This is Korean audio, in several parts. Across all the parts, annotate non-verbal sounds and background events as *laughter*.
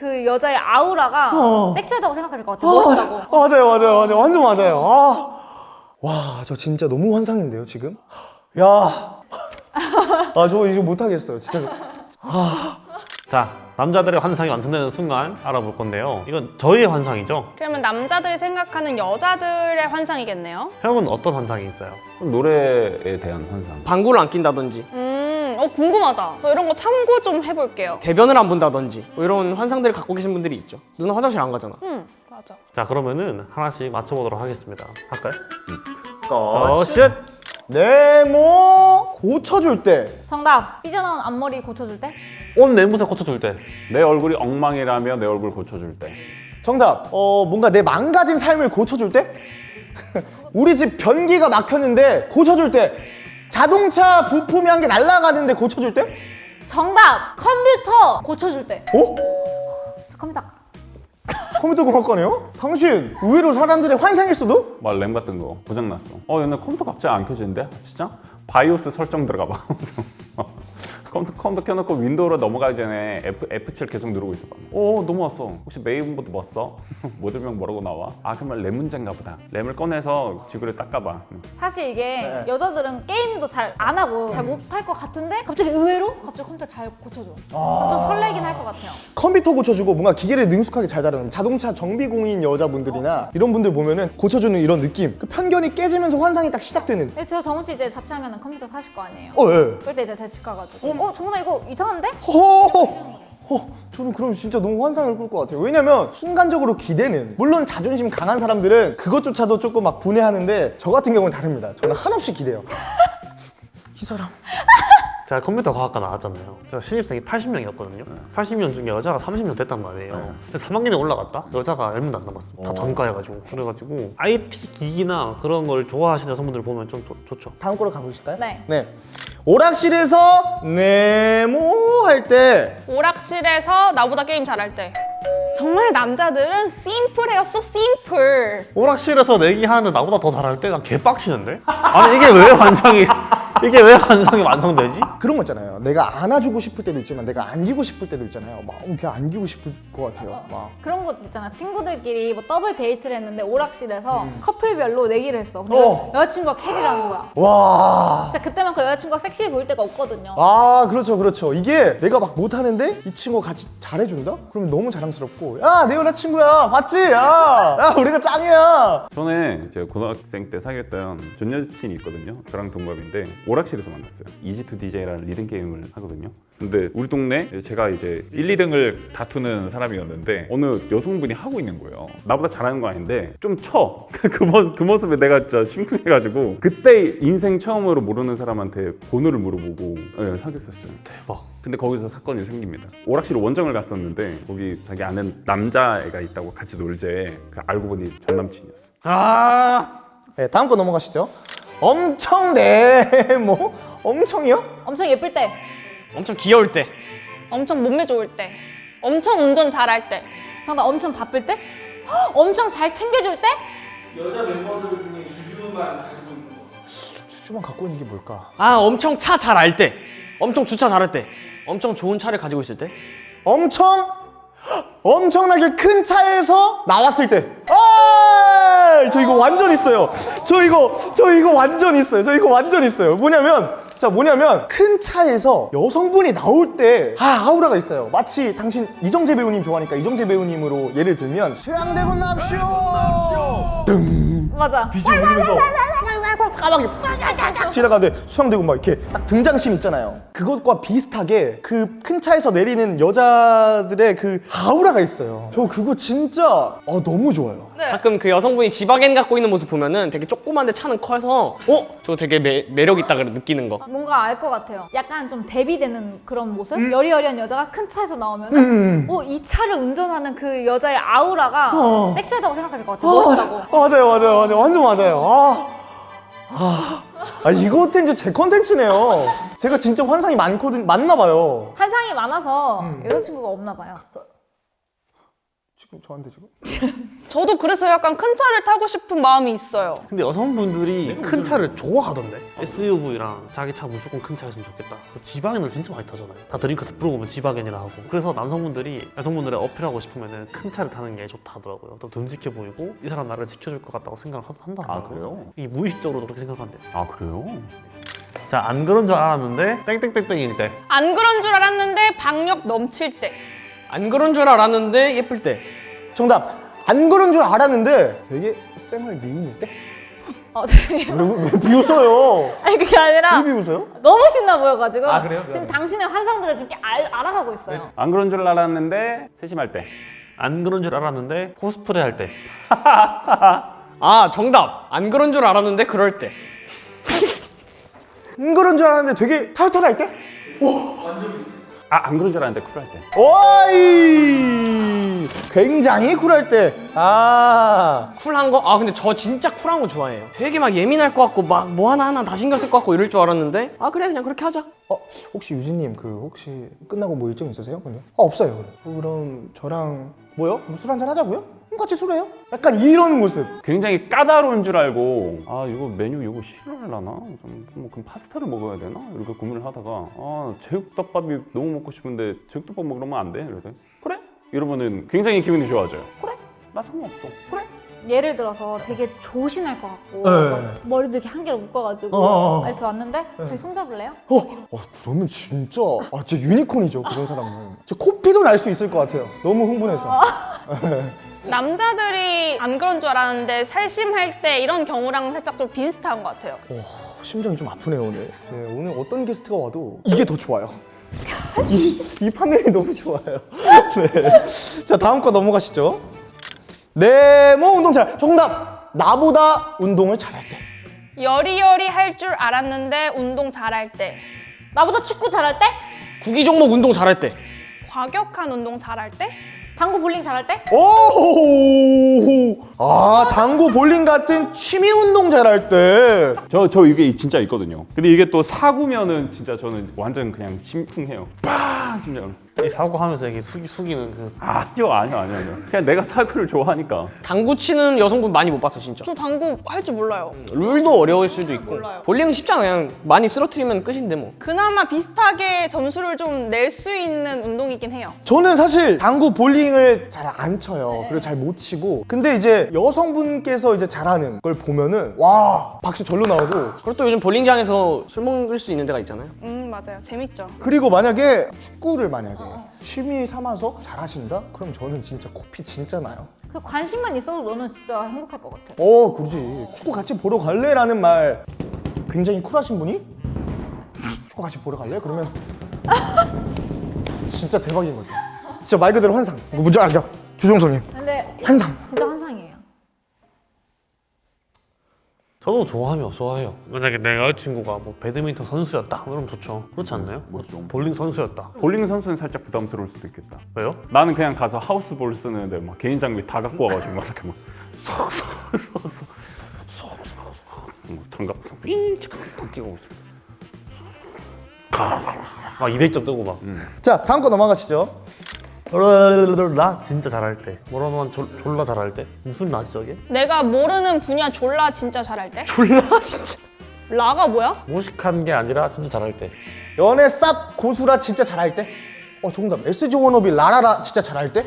그 여자의 아우라가 어. 섹시하다고 생각할 것 같아. 아, 멋있다고. 맞아요, 맞아요, 맞아요. 완전 맞아요. 아. 와, 저 진짜 너무 환상인데요, 지금? 야. 아, 저 이제 못하겠어요, 진짜. 자, 남자들의 환상이 완성되는 순간 알아볼 건데요. 이건 저희의 환상이죠. 그러면 남자들이 생각하는 여자들의 환상이겠네요. 형은 어떤 환상이 있어요? 노래에 대한 환상. 방구를 안 낀다든지 음, 어 궁금하다. 저 이런 거 참고 좀 해볼게요. 대변을 안 본다든지 뭐 이런 환상들을 갖고 계신 분들이 있죠 누나 화장실 안 가잖아 음, 맞아. 자, 그러면은 하나씩 맞춰보도록 하겠습니다. 할까요? 어, 어, shit! 네모 고쳐줄 때. 정답. 삐져나온 앞머리 고쳐줄 때? 옷 매무새 고쳐줄 때. 내 얼굴이 엉망이라며 내 얼굴 고쳐줄 때. 정답. 어, 뭔가 내 망가진 삶을 고쳐줄 때? *laughs* 우리 집 변기가 막혔는데 고쳐줄 때. 자동차 부품이 한 개 날아가는데 고쳐줄 때? 정답. 컴퓨터 고쳐줄 때. 어? 컴퓨터. 컴퓨터 공학과네요? 당신 의외로 사람들의 환상일 수도? 막 램 같은 거 고장났어. 어, 얘네 컴퓨터 갑자기 안 켜지는데? 진짜? BIOS 설정 들어가 봐. *laughs* 컴퓨터, 컴퓨터 켜놓고 윈도우로 넘어가기 전에 F, F7 계속 누르고 있어 봐. 오, 넘어왔어. 혹시 메인보드 뭐 써? 모델명 뭐라고 나와? 아, 그러면 램 문제인가 보다. 램을 꺼내서 지우개로 닦아봐. 사실 이게 네. 여자들은 게임도 잘 안 하고 잘 못할 것 같은데 갑자기 의외로 갑자기 컴퓨터 잘 고쳐줘. 좀 설레긴 할 것 같아요. 컴퓨터 고쳐주고 뭔가 기계를 능숙하게 잘 다루는 자동차 정비공인 여자분들이나 이런 분들 보면은 고쳐주는 이런 느낌 그 편견이 깨지면서 환상이 딱 시작되는 근데 저 정훈 씨 이제 자취하면 컴퓨터 사실 거 아니에요? 어, 예. 그럴 때 이제 제 집 가가지고 어, 정훈아 이거 이상한데? 허 어, 저는 그럼 진짜 너무 환상을 꿀 것 같아요. 왜냐면 순간적으로 기대는 물론 자존심 강한 사람들은 그것조차도 조금 막 분해하는데 저 같은 경우는 다릅니다. 저는 한없이 기대요. *laughs* 이 사람 제가 컴퓨터 과학과 나왔잖아요. 제가 신입생이 80명이었거든요. 80명 중에 여자가 30명 됐단 말이에요. 근데 3학년에 올라갔다? 여자가 10명도 안 남았어. 다 전과해가지고. 그래가지고 IT 기기나 그런 걸 좋아하시는 여성분들 보면 좀 좋, 좋죠. 다음 거로 가보실까요? 네. 네. 오락실에서 네모 할 때 오락실에서 나보다 게임 잘할 때. 정말 남자들은 심플해요. so simple. 오락실에서 내기하는데 나보다 더 잘할 때 난 개빡치는데? 아니 이게 왜 환상이 이게 왜 환상이 완성되지? 그런 거 있잖아요. 내가 안아주고 싶을 때도 있지만 내가 안기고 싶을 때도 있잖아요. 막 이렇게 안기고 싶을 것 같아요. 막. 그런 것도 있잖아. 친구들끼리 뭐 더블 데이트를 했는데 오락실에서 커플별로 내기를 했어. 근데 음. 어. 여자친구가 carry하는 거야. 와. 진짜 그때만큼 여자친구가 섹시해 보일 때가 없거든요. 아 그렇죠 그렇죠 이게 내가 막 못하는데 이 친구가 같이 잘해준다? 그러면 너무 자랑스럽고 야 내 여자친구야 봤지? 야, 야 우리가 짱이야 전에 제가 고등학생 때 사귀었던 전 여친이 있거든요. 저랑 동갑인데 오락실에서 만났어요. 이지2 DJ라는 리듬 게임을 하거든요. 근데 우리 동네 제가 이제 1, 2등을 다투는 사람이었는데 어느 여성분이 하고 있는 거예요. 나보다 잘하는 거 아닌데 좀 쳐. *laughs* 그, 모습, 그 모습에 내가 진짜 심쿵해가지고 그때 인생 처음으로 모르는 사람한테 번호를 물어보고 네, 사귀었었어요. 대박. 근데 거기서 사건이 생깁니다. 오락실 원정을 갔었는데 거기 자기 아는 남자애가 있다고 같이 놀재 그 알고 보니 전 남친이었어. 아 네, 다음 거 넘어가시죠 엄청 네뭐 *laughs* 엄청이요? 엄청 예쁠 때. 엄청 귀여울 때 엄청 몸매 좋을 때. 엄청 운전 잘할 때. 정답 엄청 바쁠 때? 헉, 엄청 잘 챙겨줄 때? 주주만 갖고 있는 게 뭘까? 아 엄청 차 잘 알 때 엄청 주차 잘할 때 엄청 좋은 차를 가지고 있을 때 엄청 엄청나게 큰 차에서 나왔을 때. 아! 저 이거 완전 있어요. 저 이거 저 이거 완전 있어요. 저 이거 완전 있어요. 뭐냐면 자 뭐냐면 큰 차에서 여성분이 나올 때 아, 아우라가 있어요. 마치 당신 이정재 배우님 좋아하니까 이정재 배우님으로 예를 들면 수양대군 납시오. 등 맞아. BGM 울리면서 까마귀 빡 지나가는데 수상되고 막 이렇게 딱 등장씬 있잖아요. 그것과 비슷하게 그 큰 차에서 내리는 여자들의 그 아우라가 있어요. 저 그거 진짜 어, 너무 좋아요. 가끔 그 여성분이 지바겐 갖고 있는 모습 보면은 되게 조그만데 차는 커서 어? 저거 되게 매, 매력 있다 그래 느끼는 거 뭔가 알 것 같아요. 약간 좀 대비되는 그런 모습? 음. 여리여리한 여자가 큰 차에서 나오면은 어, 이 차를 운전하는 그 여자의 아우라가 어. 섹시하다고 생각할 것 같아. 아, 멋있다고. 아, 맞아요, 맞아요, 맞아요. 완전 맞아요. 아, 아, 아 이거 텐츠 제 컨텐츠네요. 제가 진짜 환상이 많거든, 많나 봐요. 환상이 많아서 음. 여자친구가 없나 봐요. 지금 저한테 지금? 저도 그래서 약간 큰 차를 타고 싶은 마음이 있어요. 근데 여성분들이 큰 차를 좋아하던데 SUV랑 자기 차 무조건 큰 차였으면 좋겠다 그 지바겐을 진짜 많이 타잖아요 다 dream car 물어보면 지바겐이라 하고 그래서 남성분들이 여성분들의 어필하고 싶으면 큰 차를 타는 게 좋다 하더라고요 또 듬직해 보이고 이 사람 나를 지켜줄 것 같다고 생각을 한다 아, 그래요? 이게 무의식적으로 그렇게 생각한대 아 그래요? 자 안 그런 줄 알았는데 땡땡땡땡일 때 안 그런 줄 알았는데 박력 넘칠 때. 안 그런 줄 알았는데 예쁠 때. 정답. 안 그런 줄 알았는데 되게 쌤을 미인일 때? 어, 죄송해요. 왜, 왜 비웃어요? 아니 그게 아니라 왜 비웃어요? 너무 신나 보여가지고 아, 그래요? 지금 당신의 환상들을 지금 알, 알아가고 있어요. 안 그런 줄 알았는데 세심할 때. 안 그런 줄 알았는데 코스프레 할때 *laughs* 아 정답. 안 그런 줄 알았는데 그럴 때. 안 그런 줄 알았는데 되게 타이틀할 때? 아 안 그런 줄 알았는데 쿨할 때. 오이! 굉장히 쿨할 때. 아. 쿨한 거? 아 근데 저 진짜 쿨한 거 좋아해요. 되게 막 예민할 것 같고 막 뭐 하나 하나 다 신경 쓸 것 같고 이럴 줄 알았는데 아 그래 그냥 그렇게 하자. 어, 혹시 유진 님 그 혹시 끝나고 뭐 일정 있으세요? 근데? 아 없어요. 그래. 어, 그럼 저랑 뭐요? 뭐 술 한잔 하자고요? 그럼 같이 술해요? 약간 이런 모습. 굉장히 까다로운 줄 알고 아 이거 메뉴 이거 싫어하려나? 좀, 뭐 그럼 파스타를 먹어야 되나? 이렇게 고민을 하다가 아 제육덮밥이 너무 먹고 싶은데 제육덮밥 먹으면 안 돼? 이러더니 그래? 이러면은 굉장히 기분이 좋아져요. 그래? 나 상관없어. 그래? 예를 들어서 되게 조신할 것 같고 네. 막 머리도 이렇게 한 개로 묶어가지고 어, 어, 어. 이렇게 왔는데 저희 손잡을래요? 어, 어 그러면 진짜 아 진짜 유니콘이죠 그런 사람은. 진짜 코피도 날 수 있을 것 같아요. 너무 흥분해서. 남자들이 안 그런 줄 알았는데 살심할 때 이런 경우랑 살짝 좀 비슷한 것 같아요. 어, 심장이 좀 아프네요 오늘. 네, 오늘 어떤 게스트가 와도 이게 더 좋아요. 이, 이 판넬이 너무 좋아요. 네. 자 다음 거 넘어가시죠. 네모 운동 잘. 정답. 나보다 운동을 잘할 때. 여리여리 할 줄 알았는데 운동 잘할 때. 나보다 축구 잘할 때? 구기 종목 운동 잘할 때. 과격한 운동 잘할 때. 당구 볼링 잘할 때? 오, 아 당구 볼링 같은 취미 운동 잘할 때. 저, 저 이게 진짜 있거든요. 근데 이게 또 사구면은 진짜 저는 완전 그냥 심쿵해요. 빠! 심장. 이 사고하면서 이렇게 숙이, 숙이는 그 아니요, 아니요, 아니요, 아니요. 그냥 내가 사구를 좋아하니까. 당구 치는 여성분 많이 못 봤어 진짜. 저 당구 할 줄 몰라요. 룰도 어려울 수도 있고. 몰라요. 볼링은 쉽잖아 그냥 많이 쓰러뜨리면 끝인데 뭐. 그나마 비슷하게 점수를 좀 낼 수 있는 운동이긴 해요. 저는 사실 당구 볼링을 잘 안 쳐요. 그리고 잘 못 치고. 근데 이제 여성분께서 이제 잘하는 걸 보면은 와 박수 절로 나오고. 그리고 또 요즘 볼링장에서 술 먹을 수 있는 데가 있잖아요. 음 맞아요. 재밌죠. 그리고 만약에 축구를 만약에 취미 삼아서 잘하신다? 그럼 저는 진짜 코피 진짜 나요. 그 관심만 있어도 너는 진짜 행복할 것 같아. 어, 그러지. 축구 같이 보러 갈래 라는 말 굉장히 쿨하신 분이 축구 같이 보러 갈래? 그러면 진짜 대박인 거죠. 진짜 말 그대로 환상. 뭔지 알죠? 주종성님. 근데 환상. 진짜 환상이에요. 저도 좋아하며 좋아해요 만약에 내 여자친구가 뭐 배드민턴 선수였다 그러면 좋죠 그렇지 않나요? 뭐죠? 볼링 선수였다 볼링 선수는 살짝 부담스러울 수도 있겠다. 왜요? 나는 그냥 가서 하우스볼 쓰는데 막 개인 장비 다 갖고 와가지고 막 이렇게 막 쏙쏙쏙쏙 뭐 장갑 삥 끼고 막 200점 뜨고 막 자, 다음 거 넘어가시죠. 나 진짜 잘할 때 뭐라면 하 졸라 잘할 때 무슨 나지 저게? 내가 모르는 분야 졸라 진짜 잘할 때. 졸라 *laughs* 진짜 라가 뭐야? 무식한 게 아니라 진짜 잘할 때 연애 쌉 고수라 진짜 잘할 때? 어, 정답. SG 워너비 라라라 진짜 잘할 때?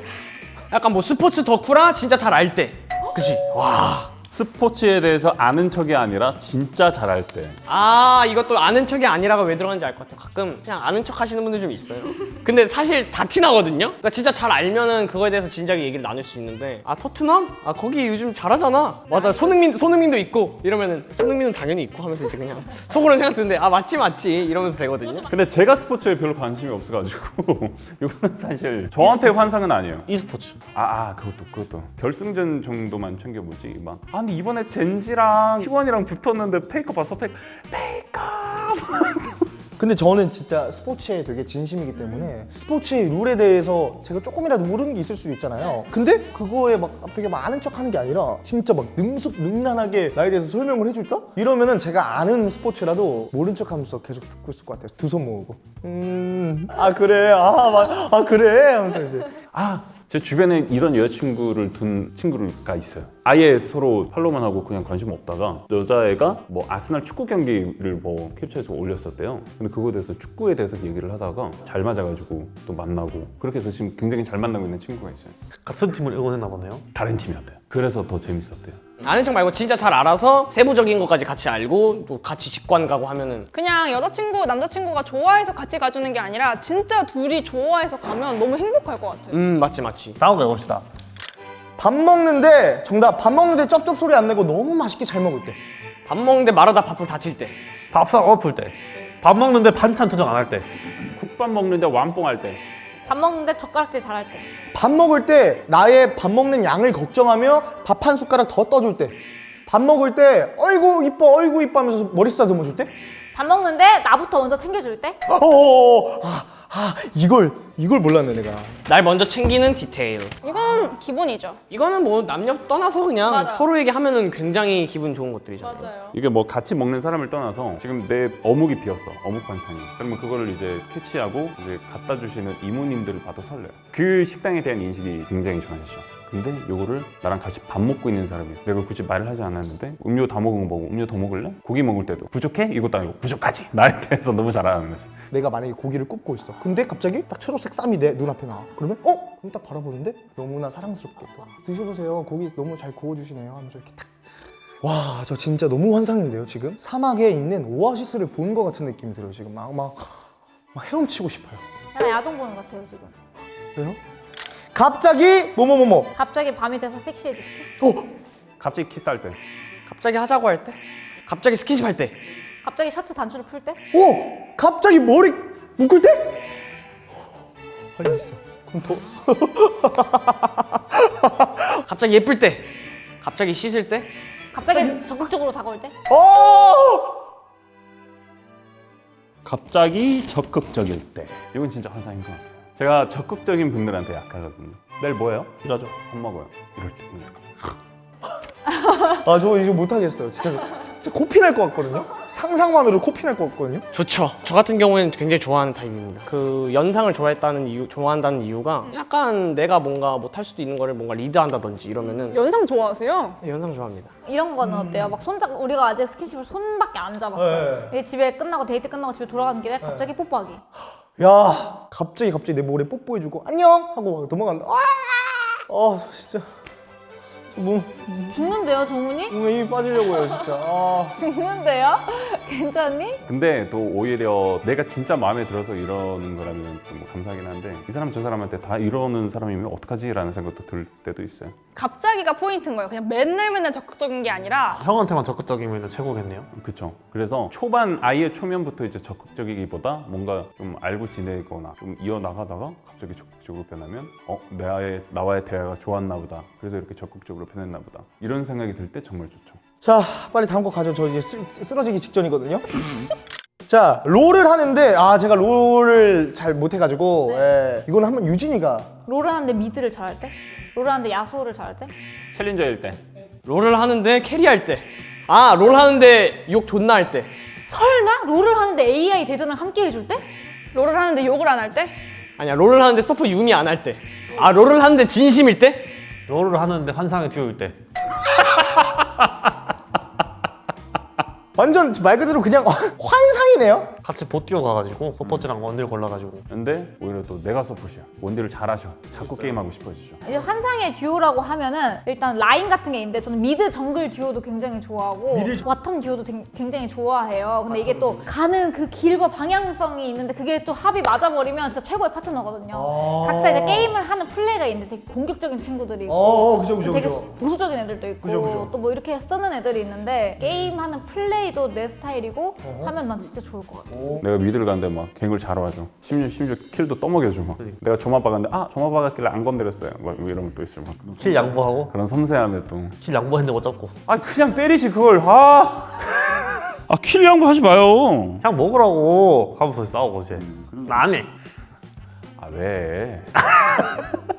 약간 뭐 스포츠 덕후라 진짜 잘알 때. 그치? 와. 스포츠에 대해서 아는 척이 아니라 진짜 잘할 때. 아 이것도 아는 척이 아니라가 왜 들어가는지 알 것 같아요. 가끔 그냥 아는 척 하시는 분들 좀 있어요. *laughs* 근데 사실 다 티나거든요. 그러니까 진짜 잘 알면은 그거에 대해서 진작에 얘기를 나눌 수 있는데 아 토트넘? 아 거기 요즘 잘하잖아. 맞아 손흥민 손흥민도 있고 이러면은 손흥민은 당연히 있고 하면서 이제 그냥 *laughs* 속으로는 생각 드는데 아 맞지 맞지 이러면서 되거든요. 근데 제가 스포츠에 별로 관심이 없어가지고 *laughs* 이거는 사실 저한테 환상은 아니에요. e스포츠 아, 아 그것도 그것도 결승전 정도만 챙겨보지 막 아, 근데 이번에 젠지랑 T1이랑 붙었는데 페이커 봤어 페이커 페이커 *laughs* 근데 저는 진짜 스포츠에 되게 진심이기 때문에 스포츠의 룰에 대해서 제가 조금이라도 모르는 게 있을 수도 있잖아요. 근데 그거에 막 되게 아는 척 하는 게 아니라 진짜 막 능숙능란하게 나에 대해서 설명을 해줄까? 이러면은 제가 아는 스포츠라도 모른 척 하면서 계속 듣고 있을 것 같아요. 두 손 모으고. 음, 아, 그래. 아, 막, 아, 그래. 하면서 이제. 아 제 주변에 이런 여자친구를 둔 친구가 있어요. 아예 서로 팔로우만 하고 그냥 관심 없다가 여자애가 뭐 아스날 축구 경기를 뭐 캡처해서 올렸었대요. 근데 그거에 대해서 축구에 대해서 얘기를 하다가 잘 맞아가지고 또 만나고 그렇게 해서 지금 굉장히 잘 만나고 있는 친구가 있어요. 같은 팀을 응원했나 보네요. 다른 팀이었대요. 그래서 더 재밌었대요. 아는 척 말고 진짜 잘 알아서 세부적인 것까지 같이 알고 또 같이 직관 가고 하면은 그냥 여자친구, 남자친구가 좋아해서 같이 가주는 게 아니라 진짜 둘이 좋아해서 가면 너무 행복할 것 같아요. 음 맞지 맞지. 다음 거 해봅시다. 밥 먹는데 정답 밥 먹는데 쩝쩝 소리 안 내고 너무 맛있게 잘 먹을 때. 밥 먹는데 말하다 밥풀 다칠 때. 밥상 엎을 때. 밥 먹는데 반찬 투정 안 할 때. 국밥 먹는데 완뽕할 때밥 먹는데 젓가락질 잘할 때. 밥 먹을 때 나의 밥 먹는 양을 걱정하며 밥 한 숟가락 더 떠줄 때. 밥 먹을 때 어이구 이뻐 어이구 이뻐 하면서 머리 쓰다듬어 줄 때. 밥 먹는데 나부터 먼저 챙겨줄 때. 어어어 아, 아 이걸 이걸 몰랐네 내가. 날 먼저 챙기는 디테일. 이건 기본이죠. 이거는 뭐 남녀 떠나서 그냥 맞아. 서로에게 하면은 굉장히 기분 좋은 것들이잖아요. 맞아요. 이게 뭐 같이 먹는 사람을 떠나서 지금 내 어묵이 비었어 어묵 반찬이 그러면 그거를 이제 캐치하고 이제 갖다 주시는 이모님들을 봐도 설레요 그 식당에 대한 인식이 굉장히 좋아지죠 근데 요거를 나랑 같이 밥 먹고 있는 사람이 내가 굳이 말을 하지 않았는데 음료 다 먹은 거 보고 음료 더 먹을래? 고기 먹을 때도 부족해? 이것도 아니고 부족하지 *laughs* 나에 대해서 너무 잘하는 거지 내가 만약에 고기를 굽고 있어. 근데 갑자기 딱 초록색 쌈이 내 눈앞에 나와. 그러면 어? 그럼 딱 바라보는데 너무나 사랑스럽게 또 드셔보세요. 고기 너무 잘 구워주시네요. 하면서 이렇게 딱. 와, 저 진짜 너무 환상인데요, 지금? 사막에 있는 오아시스를 본 것 같은 느낌이 들어요, 지금. 막, 막, 막 헤엄치고 싶어요. 나는 야동 보는 것 같아요 지금. 왜요? 갑자기 뭐뭐뭐뭐. 갑자기 밤이 돼서 섹시해질 때. 어? 갑자기 키스할 때 갑자기 하자고 할 때, 갑자기 스킨십 할 때, 갑자기 셔츠 단추를 풀 때. 오! 갑자기 머리 묶을 때? 아니 있어. 그럼 *laughs* 갑자기 예쁠 때, 갑자기 씻을 때, 갑자기 적극적으로 다가올 때. 더. 어! 갑자기 적극적일 때 이건 진짜 환상인 것 같아요 제가 적극적인 분들한테 약하거든요 내일 뭐해요? 이러죠. 밥 먹어요 이럴 때. *laughs* 아, 저 이제 못하겠어요. 진짜, 진짜 코피 날 것 같거든요. 상상만으로 코피 날 것 같거든요. 좋죠. 저 같은 경우에는 굉장히 좋아하는 타입입니다. 그 연상을 좋아했다는 이유, 좋아한다는 이유가 약간 내가 뭔가 못할 수도 있는 거를 뭔가 리드한다든지 이러면은 연상 좋아하세요? 연상 좋아합니다. 이런 거는 어때요? 막 손잡 우리가 아직 스킨십을 손밖에 안 잡았어. 네. 요 집에 끝나고 데이트 끝나고 집에 돌아가는 길에 갑자기 뽀뽀하기. *laughs* 야, 갑자기 갑자기 내 목에 뽀뽀해주고 안녕 하고 막 넘어간다. 아, 어, 진짜. 저 몸, 죽는데요, 정훈이? 몸에 힘이 빠지려고요, 진짜. 아. *laughs* 죽는데요? *laughs* 괜찮니? 근데 또 오히려 내가 진짜 마음에 들어서 이러는 거라면 좀 감사하긴 한데 이 사람 저 사람한테 다 이러는 사람이면 어떡하지? 라는 생각도 들 때도 있어요 갑자기가 포인트인 거예요. 그냥 맨날 맨날 적극적인 게 아니라 형한테만 적극적이면 최고겠네요. 그쵸 그래서 초반 아예 초면부터 이제 적극적이기보다 뭔가 좀 알고 지내거나 좀 이어나가다가 갑자기 적극적으로 변하면 어? 나의, 나와의 대화가 좋았나 보다 그래서 이렇게 적극적으로 변했나 보다 이런 생각이 들 때 정말 좋죠 자, 빨리 다음 거 가죠. 저 이제 쓰, 쓰러지기 직전이거든요. *laughs* 자, 롤을 하는데 아, 제가 롤을 잘 못해가지고 예, 이거는 한번 유진이가 롤을 하는데 미드를 잘할 때? 롤을 하는데 야수를 잘할 때? Challenger일 때 롤을 하는데 carry할 때, 아 롤 하는데 욕 존나 할 때, 설마? 롤을 하는데 AI 대전을 함께 해줄 때? 롤을 하는데 욕을 안 할 때? 아니야 롤을 하는데 서폿 유미 안 할 때, 아 롤을 하는데 진심일 때, 롤을 하는데 환상의 듀오일 때. *laughs* 완전 말 그대로 그냥 *laughs* 환상이네요. 같이 보띄어 가가지고 support랑 원딜 골라가지고 근데 오히려 또 내가 서폿이야 원딜을 잘하셔 자꾸 게임하고 싶어지죠 이제 환상의 듀오라고 하면은 일단 라인 같은 게 있는데 저는 mid 정글 듀오도 굉장히 좋아하고 bottom 듀오도 댕- 굉장히 좋아해요. 근데 이게 또 가는 그 길과 방향성이 있는데 그게 또 합이 맞아버리면 진짜 최고의 파트너거든요. 각자 이제 게임을 하는 플레이가 있는데 되게 공격적인 친구들이 있고 어, 그죠, 그죠, 되게 그죠. 보수적인 애들도 있고. 또 뭐 이렇게 쓰는 애들이 있는데 게임하는 플레이 도 내 스타일이고 하면 난 진짜 좋을 것 같아. 내가 mid를 가는데 막 갱을 잘 와줘. 심지어, 심지어 kill도 떠먹여줘 막. 내가 조마 박았는데 아 조마 박았길래 안 건드렸어요. 막 이러면 또 있어 막. kill 양보하고? 그런 섬세함에 또. kill 양보했는데 못 잡고. 아 그냥 때리지 그걸. 아. *laughs* 아 kill 양보 하지 마요. 그냥 먹으라고. 하면서 싸우고 이제 나 안 해 아 왜? *laughs*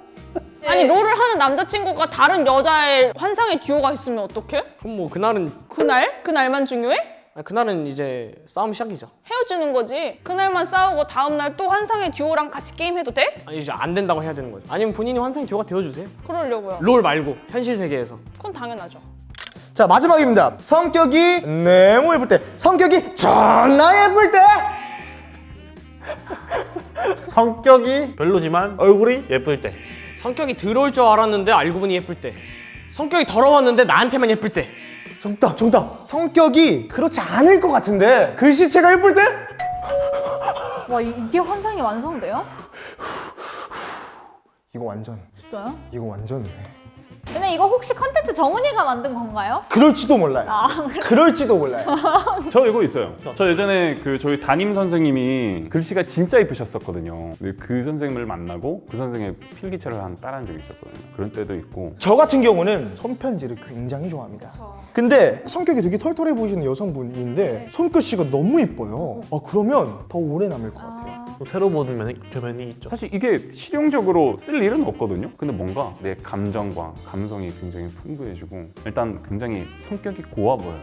아니 롤을 하는 남자친구가 다른 여자의 환상의 듀오가 있으면 어떡해? 그럼 뭐 그날은 그날? 그날만 중요해? 아니, 그날은 이제 싸움 시작이죠. 헤어지는 거지. 그날만 싸우고 다음날 또 환상의 듀오랑 같이 게임해도 돼? 아니 이제 안 된다고 해야 되는 거죠. 아니면 본인이 환상의 듀오가 되어주세요. 그러려고요. 롤 말고 현실 세계에서. 그건 당연하죠. 자 마지막입니다. 성격이 너무 예쁠 때, 성격이 존나 예쁠 때. 성격이 별로지만 얼굴이 예쁠 때. 성격이 더러울 줄 알았는데 알고 보니 예쁠 때. 성격이 더러웠는데 나한테만 예쁠 때. 정답, 정답. 성격이 그렇지 않을 것 같은데 글씨체가 예쁠 때? 와 이- 이게 환상이 완성돼요? 이거 완전, 진짜요? 이거 완전. 근데 이거 혹시 컨텐츠 정은이가 만든 건가요? 그럴지도 몰라요. 아 그럴지도 몰라요. *laughs* 저 이거 있어요. 저 예전에 그 저희 담임 선생님이 글씨가 진짜 이쁘셨었거든요. 근데 그 선생님을 만나고 그 선생의 필기체를 한 따라한 적이 있었거든요. 그런 때도 있고 저 같은 경우는 손편지를 굉장히 좋아합니다. 근데 성격이 되게 털털해 보이시는 여성분인데 손글씨가 너무 이뻐요. 아, 그러면 더 오래 남을 것 같아요. 또 새로 보는 면이, 표면이 있죠. 사실 이게 실용적으로 쓸 일은 없거든요. 근데 뭔가 내 감정과 감성이 굉장히 풍부해지고 일단 굉장히 성격이 고와 보여요.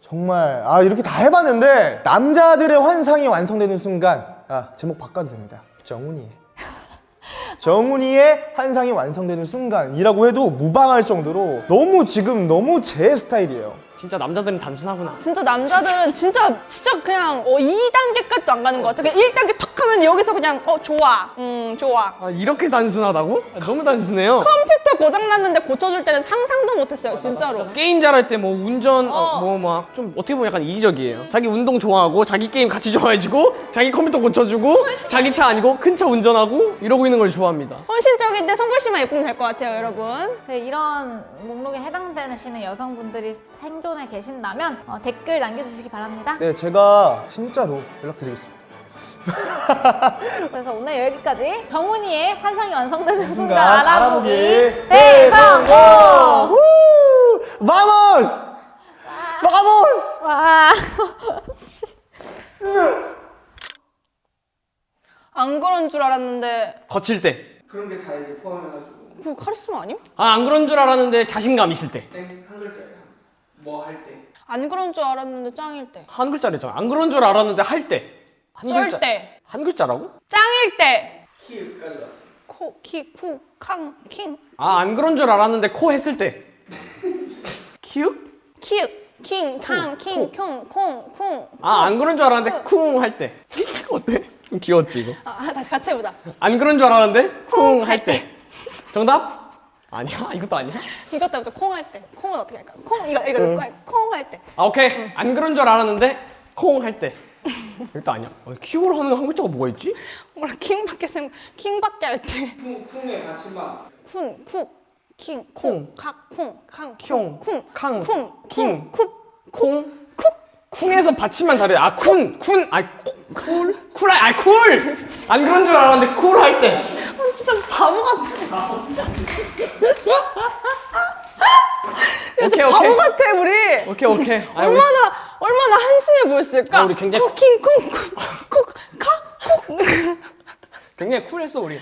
정말 아 이렇게 다 해봤는데 남자들의 환상이 완성되는 순간 아 제목 바꿔도 됩니다. 정훈이의 *laughs* 정훈이의 환상이 완성되는 순간이라고 해도 무방할 정도로 너무 지금 너무 제 스타일이에요. 진짜 남자들은 단순하구나. 진짜 남자들은 진짜 진짜 그냥 어, 2단계까지도 안 가는 것 같아. 그냥 1단계 턱 하면 여기서 그냥 어 좋아. 음 좋아. 아 이렇게 단순하다고? 아, 너무 단순해요. 컴퓨터 고장 났는데 고쳐줄 때는 상상도 못했어요, 진짜로. 게임 잘할 때 뭐 운전 어. 뭐막 좀 어떻게 보면 약간 이기적이에요. 자기 운동 좋아하고 자기 게임 같이 *laughs* 좋아해주고 자기 컴퓨터 고쳐주고 자기 차 아니고 큰 차 운전하고 이러고 있는 걸 좋아합니다. 헌신적인데 손글씨만 예쁘면 될 것 같아요, 여러분. 네, 이런 목록에 해당되시는 여성분들이 생존 에 계신다면 어, 댓글 남겨주시기 바랍니다. 네 제가 진짜로 연락드리겠습니다. *laughs* 그래서 오늘 여기까지 정훈이의 환상이 완성되는 순간 순간 알아보기! 대성공! Vamos! Vamos! 와. *laughs* 안 그런 줄 알았는데 거칠 때. 그런 게 다 이제 포함해가지고 그 카리스마 아님? 아 안 그런 줄 알았는데 자신감 있을 때. 땡 한 글자예요. 뭐 할 때. 안 그런 줄 알았는데 짱일 때. 한 글자래잖아. 안 그런 줄 알았는데 할 때. 한쩔 때. 한 글자라고? 짱일 때. 키까지 왔어요. 코, 키, 쿠, 캉, 킹. 아 안 그런 줄 알았는데 코 했을 때. *laughs* 키읔? 키읔. 킹, 캉, 킹, 콩, 콩, 콩. 아 안 그런 줄 알았는데 쿵 할 때. *laughs* 어때? 좀 귀여웠지 이거. 아, 다시 같이 해보자. 안 그런 줄 알았는데 쿵 할 때. 정답? 아니야 *laughs* 이것도 아니야. 이것도 해보자. 콩할 때. 콩은 어떻게 할까? 콩, 이거, 이거, 이거 콩할 때. 아 오케이 안 그런 줄 알았는데 콩 할 때. 이것도 아니야. 어, 키읔으로 하는 한 글자가 뭐가 있지? 뭐라 킹밖에 생각, 킹밖에 할 때. 쿵, 쿵의 받침만. 쿤, 쿡, 킹, 콩. 콩, 칵, 콩, 캉, 콩, 쿵, 캉, 쿵, 킹. 쿵, 쿡, 콩? 쿵 에서 받침만 다르. 아 쿤, 쿤, 아 쿨, 쿨, 아 쿨. 안 그런 줄 알았는데 쿨 할 때. 진짜 바보 같아. 오케이 바보 오케이. 같아, 우리. 오케이 오케이. 아, 우리 얼마나, 얼마나 한심해 보였을까? 아, 우리 굉장히 쿵, 킹, 쿵, 쿡, 쿡, 카, 쿡. 굉장히 쿨했어 우리.